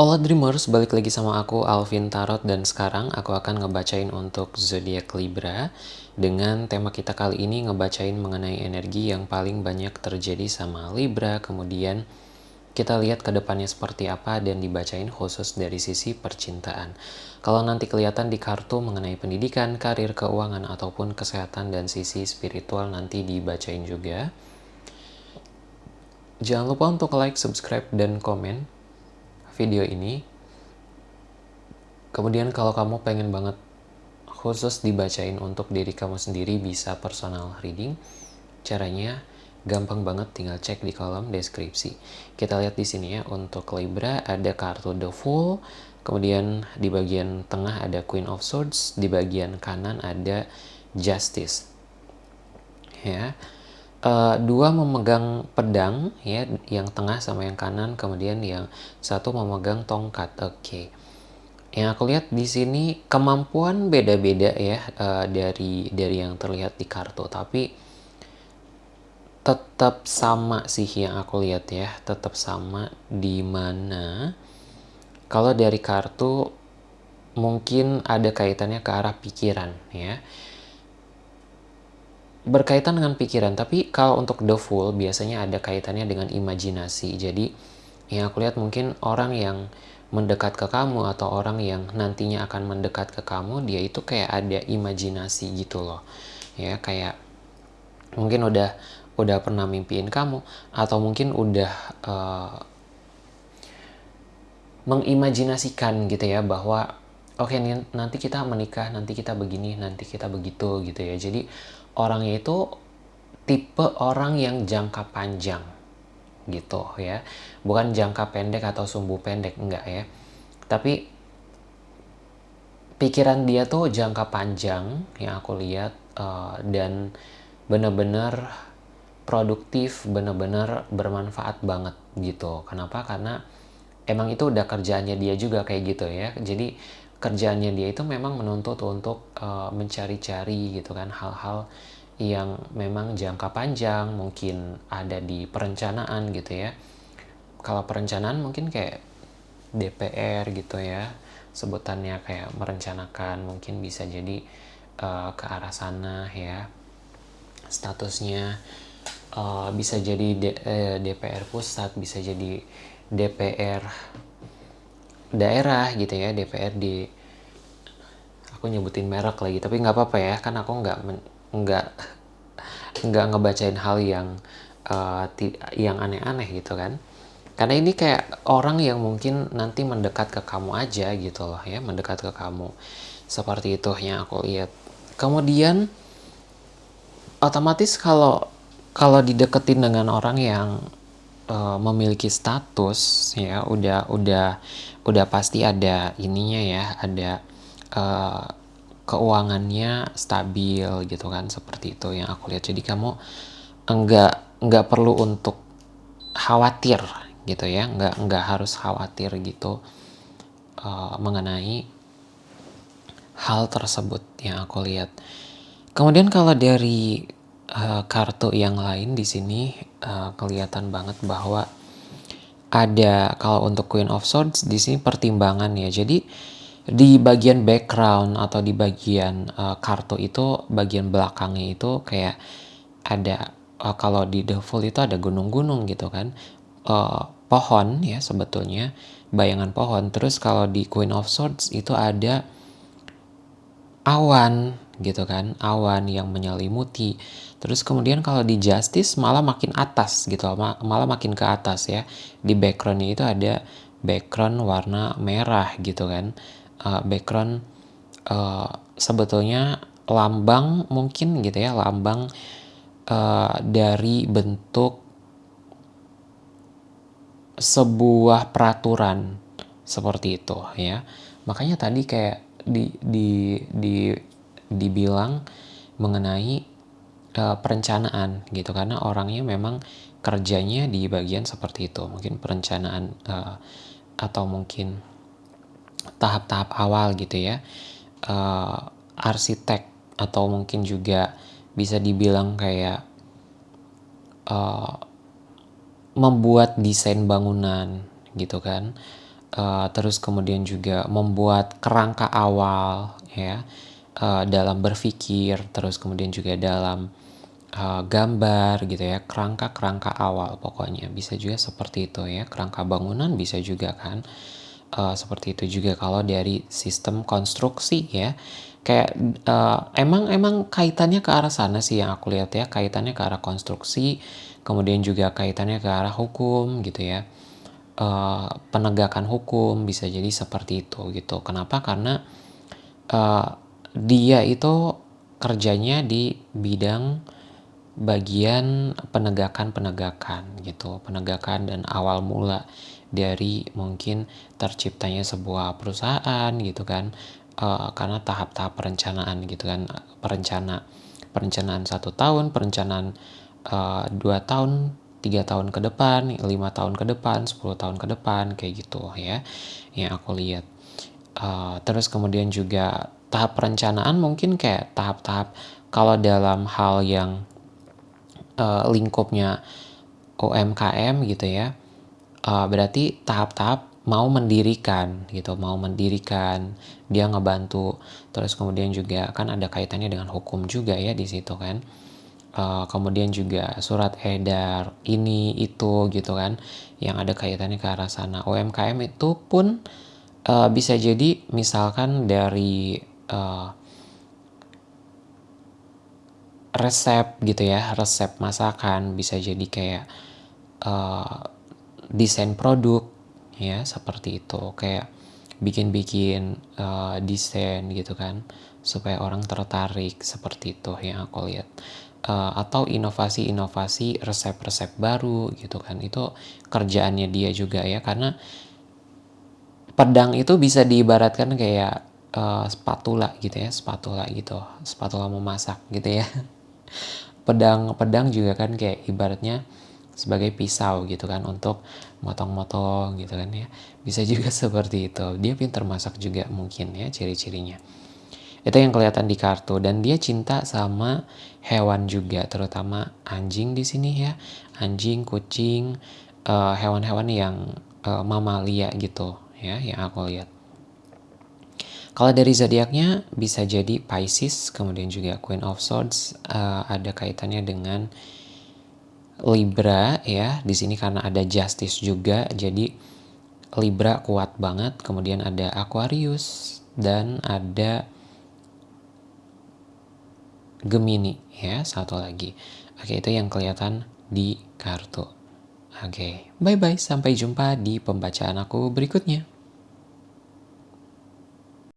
Hola Dreamers, balik lagi sama aku Alvin Tarot dan sekarang aku akan ngebacain untuk zodiak Libra dengan tema kita kali ini ngebacain mengenai energi yang paling banyak terjadi sama Libra kemudian kita lihat ke depannya seperti apa dan dibacain khusus dari sisi percintaan. Kalau nanti kelihatan di kartu mengenai pendidikan, karir, keuangan, ataupun kesehatan dan sisi spiritual nanti dibacain juga. Jangan lupa untuk like, subscribe, dan komen video ini. Kemudian kalau kamu pengen banget khusus dibacain untuk diri kamu sendiri bisa personal reading. Caranya gampang banget tinggal cek di kolom deskripsi. Kita lihat di sini ya untuk Libra ada kartu The Fool, kemudian di bagian tengah ada Queen of Swords, di bagian kanan ada Justice. Ya uh, dua memegang pedang ya yang tengah sama yang kanan kemudian yang satu memegang tongkat oke okay. yang aku lihat di sini kemampuan beda-beda ya uh, dari dari yang terlihat di kartu tapi tetap sama sih yang aku lihat ya tetap sama di mana kalau dari kartu mungkin ada kaitannya ke arah pikiran ya berkaitan dengan pikiran, tapi kalau untuk the fool biasanya ada kaitannya dengan imajinasi. Jadi yang aku lihat mungkin orang yang mendekat ke kamu atau orang yang nantinya akan mendekat ke kamu, dia itu kayak ada imajinasi gitu loh. Ya, kayak mungkin udah udah pernah mimpiin kamu atau mungkin udah uh, mengimajinasikan gitu ya bahwa oke okay, nanti kita menikah, nanti kita begini, nanti kita begitu gitu ya. Jadi orangnya itu tipe orang yang jangka panjang gitu ya. Bukan jangka pendek atau sumbu pendek enggak ya. Tapi pikiran dia tuh jangka panjang yang aku lihat uh, dan bener-bener produktif bener-bener bermanfaat banget gitu. Kenapa? Karena emang itu udah kerjaannya dia juga kayak gitu ya. Jadi kerjaannya dia itu memang menuntut untuk uh, mencari-cari gitu kan hal-hal yang memang jangka panjang mungkin ada di perencanaan gitu ya. Kalau perencanaan mungkin kayak DPR gitu ya sebutannya kayak merencanakan mungkin bisa jadi uh, ke arah sana ya. Statusnya uh, bisa jadi D, uh, DPR pusat bisa jadi DPR daerah gitu ya DPRD aku nyebutin merek lagi tapi nggak apa-apa ya kan aku nggak nggak nggak ngebacain hal yang uh, yang aneh-aneh gitu kan. Karena ini kayak orang yang mungkin nanti mendekat ke kamu aja gitu loh ya mendekat ke kamu. Seperti itu yang aku lihat. Kemudian otomatis kalau kalau dideketin dengan orang yang uh, memiliki status ya udah udah udah pasti ada ininya ya ada uh, keuangannya stabil gitu kan seperti itu yang aku lihat. Jadi kamu enggak enggak perlu untuk khawatir gitu ya enggak enggak harus khawatir gitu uh, mengenai hal tersebut yang aku lihat. Kemudian kalau dari uh, kartu yang lain di sini uh, kelihatan banget bahwa ada kalau untuk Queen of Swords di sini pertimbangan ya. Jadi di bagian background atau di bagian uh, kartu itu bagian belakangnya itu kayak ada uh, kalau di The Fool itu ada gunung-gunung gitu kan. Uh, pohon ya sebetulnya bayangan pohon. Terus kalau di Queen of Swords itu ada awan gitu kan, awan yang menyelimuti. Terus kemudian kalau di Justice malah makin atas gitu, malah makin ke atas ya. Di backgroundnya itu ada background warna merah gitu kan. Uh, background uh, sebetulnya lambang mungkin gitu ya, lambang uh, dari bentuk sebuah peraturan seperti itu ya. Makanya tadi kayak di di di dibilang mengenai uh, perencanaan gitu. Karena orangnya memang kerjanya di bagian seperti itu. Mungkin perencanaan uh, atau mungkin tahap-tahap awal gitu ya. Uh, arsitek atau mungkin juga bisa dibilang kayak uh, membuat desain bangunan gitu kan. Uh, terus kemudian juga membuat kerangka awal ya uh, dalam berpikir, terus kemudian juga dalam uh, gambar gitu ya, kerangka-kerangka awal pokoknya bisa juga seperti itu ya, kerangka bangunan bisa juga kan. Uh, seperti itu juga kalau dari sistem konstruksi ya kayak uh, emang emang kaitannya ke arah sana sih yang aku lihat ya kaitannya ke arah konstruksi kemudian juga kaitannya ke arah hukum gitu ya uh, penegakan hukum bisa jadi seperti itu gitu. Kenapa? Karena uh, dia itu kerjanya di bidang bagian penegakan-penegakan gitu, penegakan dan awal mula dari mungkin terciptanya sebuah perusahaan gitu kan, uh, karena tahap-tahap perencanaan gitu kan, perencana perencanaan satu tahun, perencanaan uh, dua tahun, tiga tahun ke depan, lima tahun ke depan, 10 tahun ke depan kayak gitu ya yang aku lihat. Uh, terus kemudian juga tahap perencanaan mungkin kayak tahap-tahap kalau dalam hal yang uh, lingkupnya UMKM gitu ya. Uh, berarti tahap-tahap mau mendirikan gitu, mau mendirikan, dia ngebantu. Terus kemudian juga kan ada kaitannya dengan hukum juga ya di situ kan uh, kemudian juga surat edar ini itu gitu kan yang ada kaitannya ke arah sana UMKM itu pun uh, bisa jadi misalkan dari uh, resep gitu ya resep masakan bisa jadi kayak uh, desain produk ya seperti itu. Kayak bikin-bikin uh, desain gitu kan supaya orang tertarik seperti itu yang aku lihat. Uh, atau inovasi-inovasi resep-resep baru gitu kan itu kerjaannya dia juga ya karena pedang itu bisa diibaratkan kayak uh, spatula gitu ya spatula gitu spatula memasak gitu ya. Pedang pedang juga kan kayak ibaratnya sebagai pisau gitu kan untuk motong-motong gitu kan ya. Bisa juga seperti itu. Dia pintar masak juga mungkin ya ciri-cirinya. Itu yang kelihatan di kartu. Dan dia cinta sama hewan juga terutama anjing di sini ya. Anjing kucing hewan hewan-hewan yang uh, mamalia gitu ya yang aku lihat kalau dari zodiaknya bisa jadi Pisces kemudian juga Queen of Swords uh, ada kaitannya dengan Libra ya. Di sini karena ada Justice juga jadi Libra kuat banget kemudian ada Aquarius dan ada Gemini ya satu lagi. Oke itu yang kelihatan di kartu. Oke bye bye sampai jumpa di pembacaan aku berikutnya